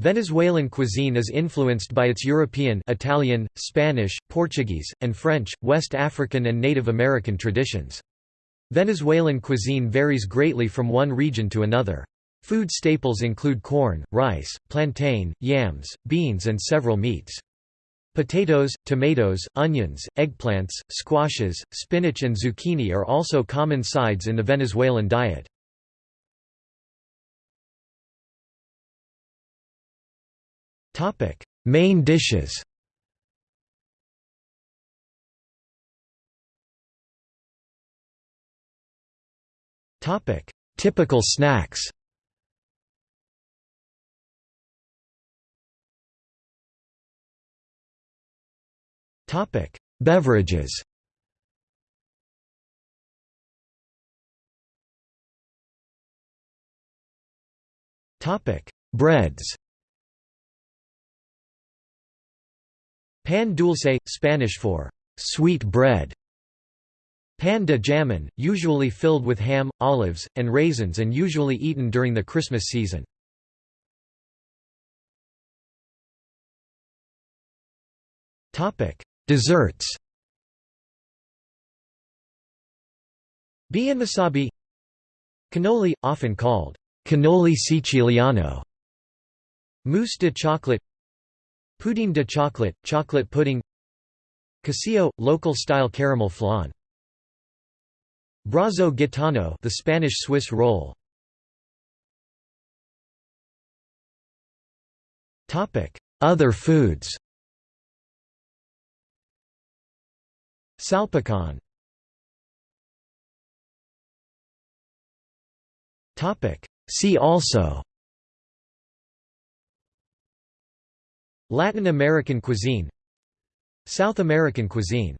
Venezuelan cuisine is influenced by its European Italian, Spanish, Portuguese, and French, West African and Native American traditions. Venezuelan cuisine varies greatly from one region to another. Food staples include corn, rice, plantain, yams, beans and several meats. Potatoes, tomatoes, onions, eggplants, squashes, spinach and zucchini are also common sides in the Venezuelan diet. Main dishes. Topic: Typical snacks. Topic: Beverages. Topic: Breads Pan dulce, Spanish for sweet bread. Pan de jamon, usually filled with ham, olives, and raisins and usually eaten during the Christmas season. Desserts Bienmesabe Cannoli, often called cannoli siciliano Mousse de chocolate Pudding de chocolate, chocolate pudding Quesillo, local-style caramel flan Brazo gitano the Spanish Swiss roll Other foods. Salpicon. Topic: See also Latin American cuisine South American cuisine